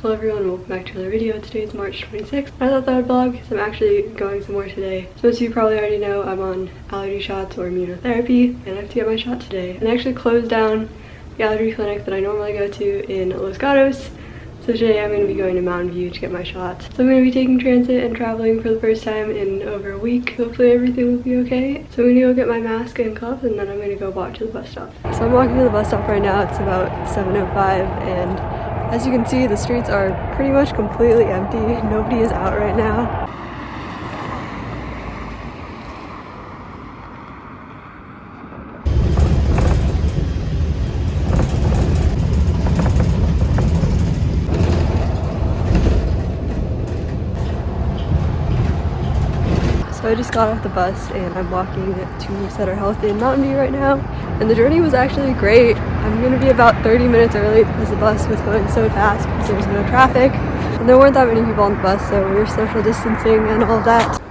Hello everyone, welcome back to another video. Today is March 26th. I thought that I'd vlog because I'm actually going somewhere today. So as you probably already know, I'm on allergy shots or immunotherapy and I have to get my shot today. And they actually closed down the allergy clinic that I normally go to in Los Gatos. So today I'm going to be going to Mountain View to get my shots. So I'm going to be taking transit and traveling for the first time in over a week. Hopefully everything will be okay. So I'm going to go get my mask and gloves and then I'm going to go walk to the bus stop. So I'm walking to the bus stop right now. It's about 7.05 and as you can see, the streets are pretty much completely empty. Nobody is out right now. I just got off the bus and I'm walking to Sutter Health in Mountain View right now. And the journey was actually great. I'm gonna be about 30 minutes early because the bus was going so fast because there was no traffic. And there weren't that many people on the bus, so we were social distancing and all that.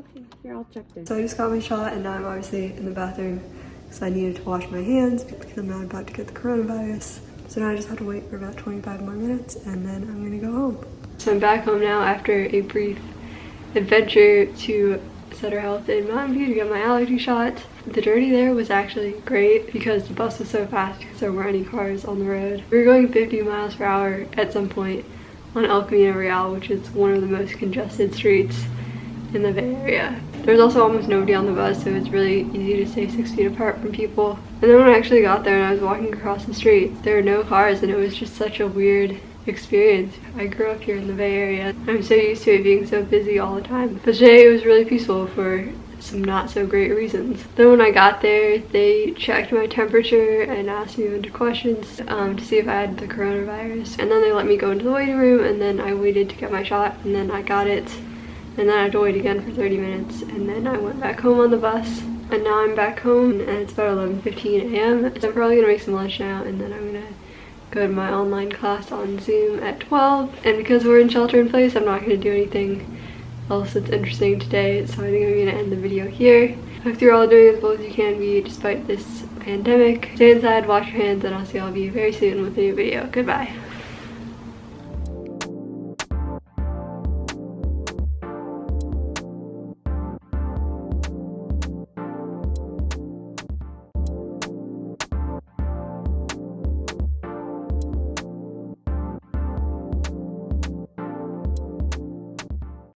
Okay, you're all checked in. So I just got my shot and now I'm obviously in the bathroom because I needed to wash my hands because I'm not about to get the coronavirus. So now I just have to wait for about 25 more minutes and then I'm gonna go home. So I'm back home now after a brief adventure to Sutter Health in Mountain View to get my allergy shot. The journey there was actually great because the bus was so fast because there weren't any cars on the road. We were going 50 miles per hour at some point on El Camino Real, which is one of the most congested streets in the Bay Area. There's also almost nobody on the bus, so it's really easy to stay six feet apart from people. And then when I actually got there and I was walking across the street, there were no cars and it was just such a weird experience. I grew up here in the Bay Area. I'm so used to it being so busy all the time. But today it was really peaceful for some not so great reasons. Then when I got there, they checked my temperature and asked me a bunch of questions um, to see if I had the coronavirus. And then they let me go into the waiting room and then I waited to get my shot and then I got it and then I had to wait again for 30 minutes and then I went back home on the bus and now I'm back home and it's about 11:15 a.m. So I'm probably gonna make some lunch now and then I'm gonna go to my online class on Zoom at 12 and because we're in shelter in place I'm not gonna do anything else that's interesting today so I think I'm gonna end the video here. I Hope you're all doing as well as you can be despite this pandemic. Stay inside, wash your hands, and I'll see all of you very soon with a new video. Goodbye.